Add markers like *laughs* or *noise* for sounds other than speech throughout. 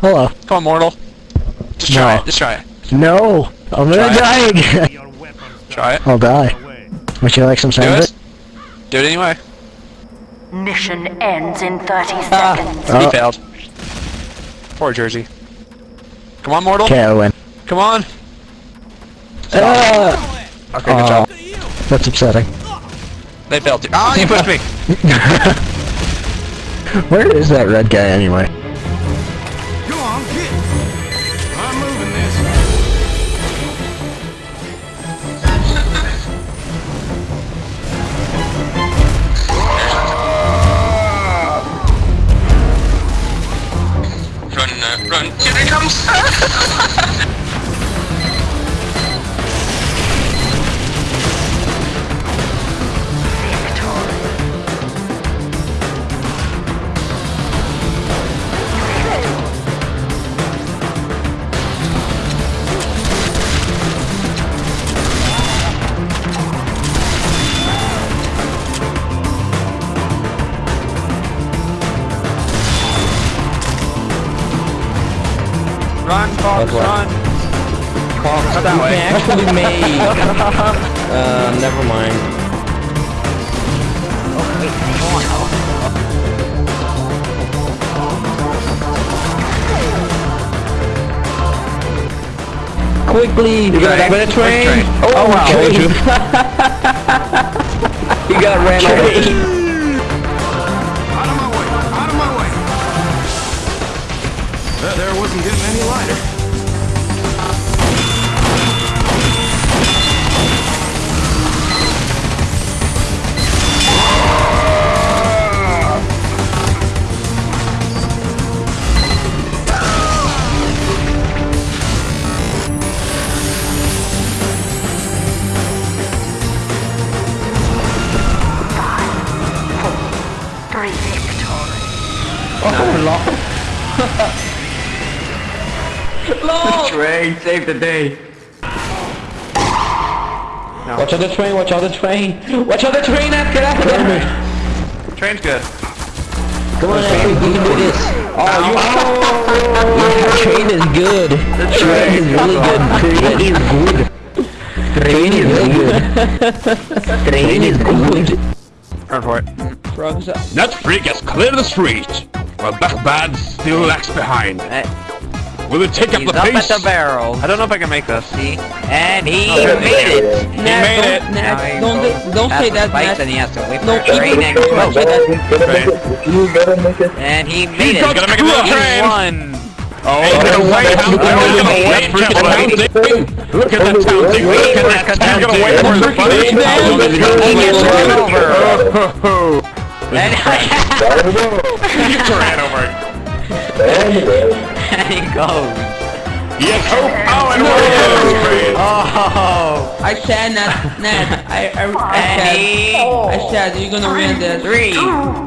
Hello. Come on, mortal. Just try it. Just try it. No. I'm gonna Try die again. Try it. I'll die. away. Would you like some Do sandwich? it. Do it anyway. Mission ends in 30 Ah. seconds. He Oh. failed. Poor Jersey. Come on, mortal. Okay, I win. Come on. Uh, Okay, good Aw. job. that's upsetting. They failed. too. Oh, you pushed me. *laughs* Where is that red guy anyway? Ha ha ha! Run, Fox, run. Fox, not that way. actually *laughs* made. uh, never mind. Okay. Quickly, you got Train. a better train. Train. Oh, wow. train. *laughs* he got ran over. Train, save the day. Watch out the train, watch out the train. Watch out the train, Ed, get out of there. Train's good. Come on, Ed, we can do this. Oh, oh you Yeah, oh. train is good. Train is really good. Train is good. Train is good. Train is good. Run for it. Frogs up. That freak has cleared the street, while bad still lags behind. Eh. Will it take up the up pace? He's up at the barrel. I don't know if I can make this. See? And he oh, made it. it. He made it. Don't, don't, don't say that, Nat. He has to don't say that. You gotta make it. And he made he it. He's gonna make it to the train. He won. Oh, hey, wait, how gonna wait for the Look at the counting, look at that counting. You're gonna wait for the funny? How long is it gonna wait? Over. And I he ran over. and he goes. Yes, hope. Oh, and no. Oh. I said Nat, Nat, I, I, I And said, he. I said you're gonna win this. Three,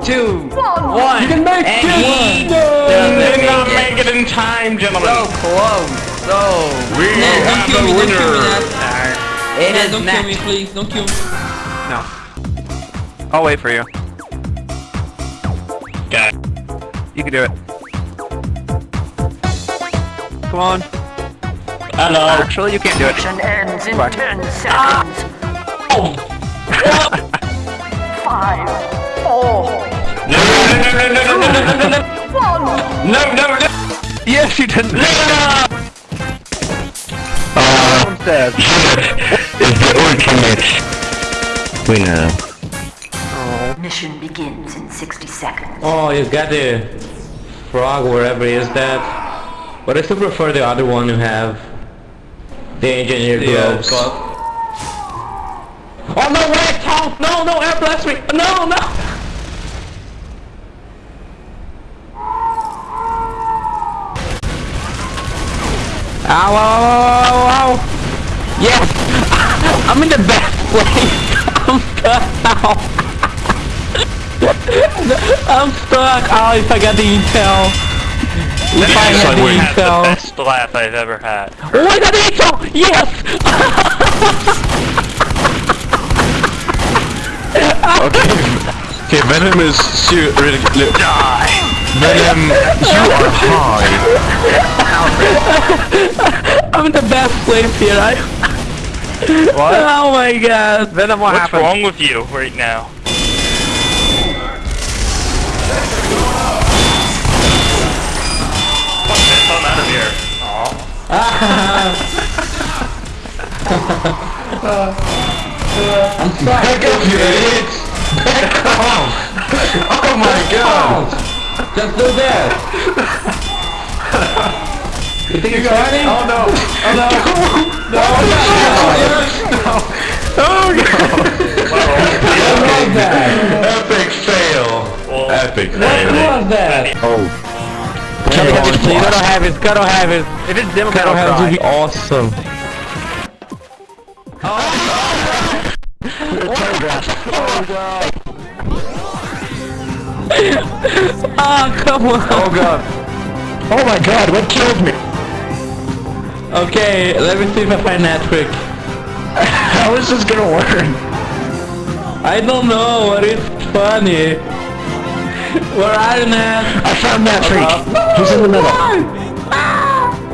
two, one. You can make and it. he He did not make make it in time, gentlemen. So gentlemen. close. So. We Nat, don't have kill the me, don't kill me, winner. Nat. It Nat, is don't kill me, please, don't kill me. No. I'll wait for you. You can do it. Come on. Hello. Actually, you can't do it. Mission ends in Right. 10 seconds. Oh. Five, four, No, no, no, no, no, no, no, no, no. one. No, no, no. Yes, you didn't. Someone says. Is the ultimate winner. Mission begins in 60 seconds. Oh, you got the frog wherever is that. But I still prefer the other one you have. The engineer The, uh. Oh no, wait, Tom! No, no, air blast me! No, no! Ow, ow, ow, ow, ow! Yes! *laughs* I'm in the best *laughs* place! I'm *laughs* stuck now! I'm stuck! Oh, if I got the intel! If I had the intel! the best laugh I've ever had. Oh, I got the intel! Yes! Okay, Okay, Venom is su- really. Die. Venom, you are high. I'm the best place here. I. What? *laughs* Oh my god. Venom, what What's happened? wrong with you right now? Back up, you idiots! Back off! Oh my god! Just do that! you think you're funny? Oh no! Oh no! No! No! No! What was that? Epic fail. Epic What fail. was that? Oh. You gotta have it, gotta have it. If it's dim, gotta have it. awesome. *laughs* Ah, come on. Oh god. Oh my god, what killed me? Okay, let me see if I find that trick. How is this gonna work? I don't know, but it's funny. Where are you, Nat? I found that freak. He's in the middle.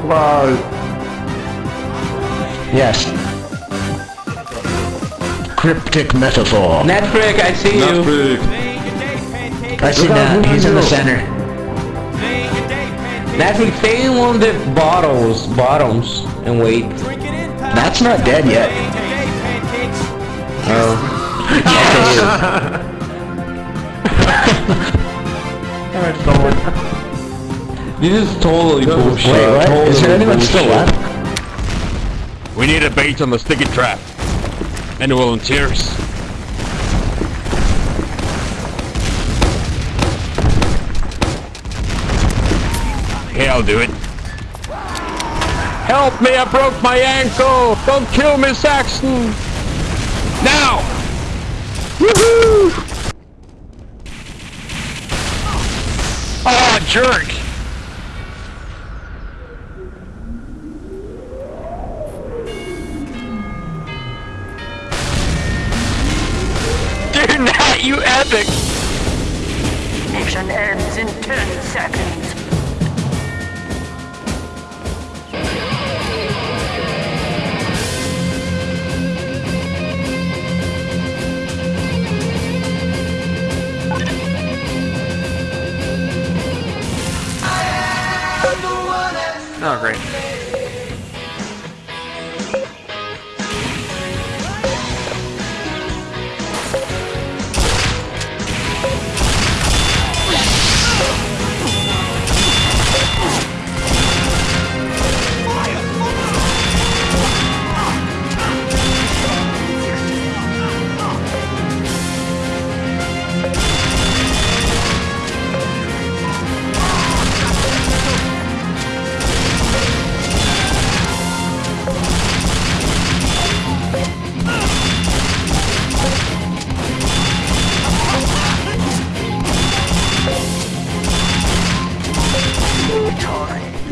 Wow. Yes. Cryptic metaphor. Nat trick, I see you. Epic. I see that. He's in the center. Nat trick, stay in one of the bottles, bottoms, and wait. That's not dead yet. Oh. *laughs* *laughs* This is totally bullshit. Wait, what? Totally Is there anyone still left? We need a bait on the sticky trap. Any volunteers? Okay, I'll do it. Help me, I broke my ankle! Don't kill me, Saxon! Now! Woohoo! Jerk!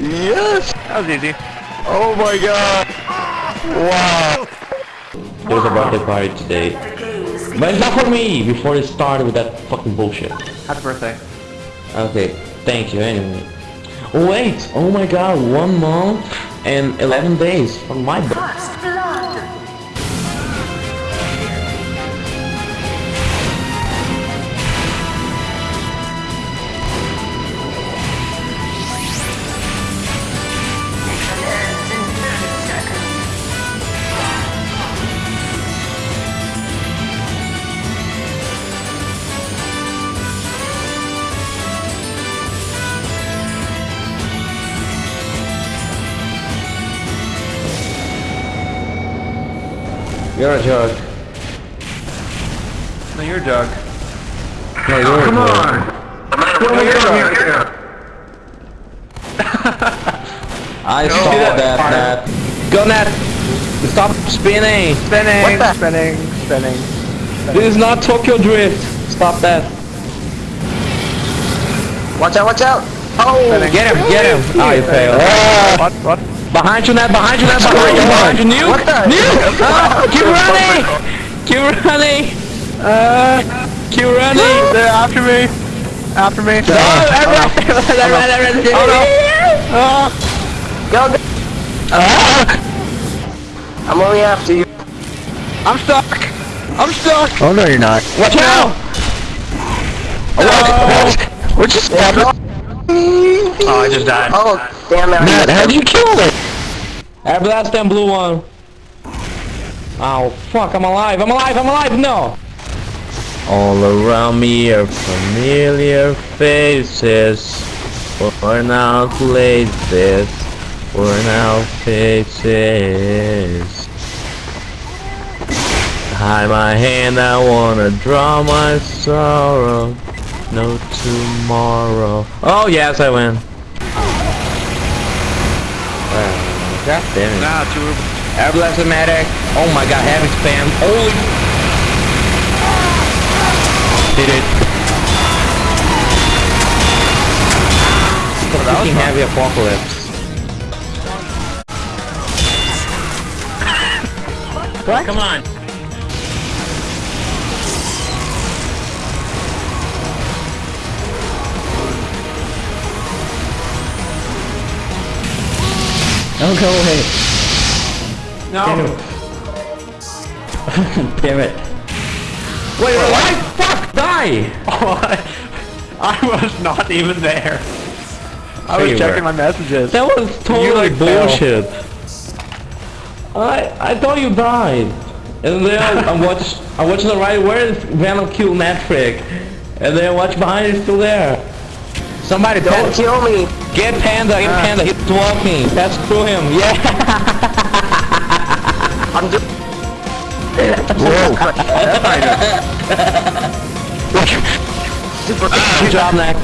Yes! That was easy. Oh my god! Wow! There's a birthday party today. But it's not for me, before it started with that fucking bullshit. Happy birthday. Okay, thank you anyway. Oh wait, oh my god, one month and 11 days from my birthday. You're a joke. No, you're Doug. No, you're Come a joke. on! No, you're Doug. *laughs* I saw that that, part. that. Go Nat! Stop spinning! Spinning, spinning, spinning. This is not Tokyo Drift! Stop that! Watch out, watch out! Oh! Spinning. Get him, get him! Oh, you failed. Ah. What? What? Behind you, Nat, behind you, Nat, behind you, behind you, Nuke! What the- Nuke! Ah, keep running! Keep running! Uh, keep running! They're after me. After me. Oh, everyone, everyone, everyone, everyone, Oh, no. Oh, Go, go! I'm only after you. I'm stuck. I'm stuck. Oh no, you're not. Watch out. Oh, we're just. Oh, I just died. Oh, damn it. I Matt, missed how'd you kill it? I blast them blue one. Oh fuck! I'm alive! I'm alive! I'm alive! No! All around me are familiar faces, worn out places, worn out faces. Hide my hand, I wanna draw my sorrow. No tomorrow. Oh yes, I win. Uh, God damn it. Nah, two. Air blast medic. Oh my god, heavy spam. Holy. Did it. Fucking heavy apocalypse. what? Come on. Oh, go away. No. Damn it. *laughs* Wait, wait, why? Fuck, die! *laughs* I was not even there. I was checking were. my messages. That was totally like, fell. bullshit. I I thought you died. And then I watched I watched the right where is Venom killed Matrick. And then I watched behind he's still there. Somebody Don't panda. kill me. Get Panda, get uh. Panda, he's walking. That's screw him, yeah. *laughs* I'm just... Whoa. Super Good job, Nick.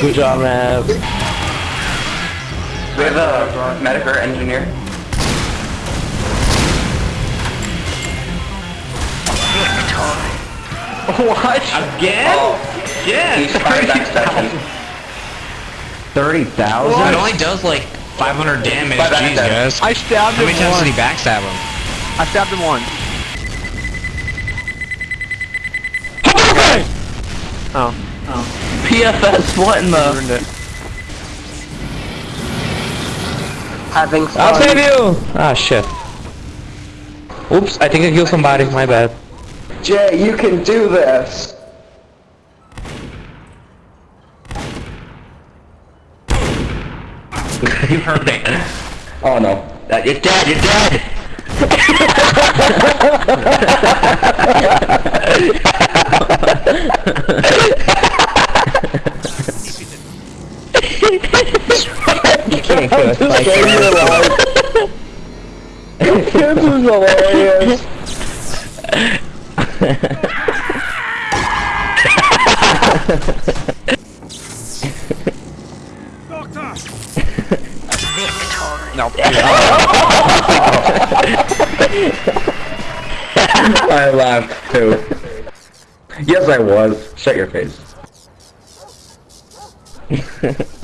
Good job, Mac. We have a medic or engineer. What? Again? Oh. Again? He's fired back 30,000? It only does like 500 damage, Jesus! I stabbed him How many times once. did he backstab him? I stabbed him once. Oh. oh. PFS, what in the... Ruined it. Having fun. I'll save you! Ah, shit. Oops, I think I killed somebody, my bad. Jay, you can do this! You heard me. Oh no. Uh, You're dead. You're dead. You can't kill us like Save your life. this is hilarious. Doctor! *laughs* Nope. *laughs* I laughed too. Yes, I was. Shut your face. *laughs*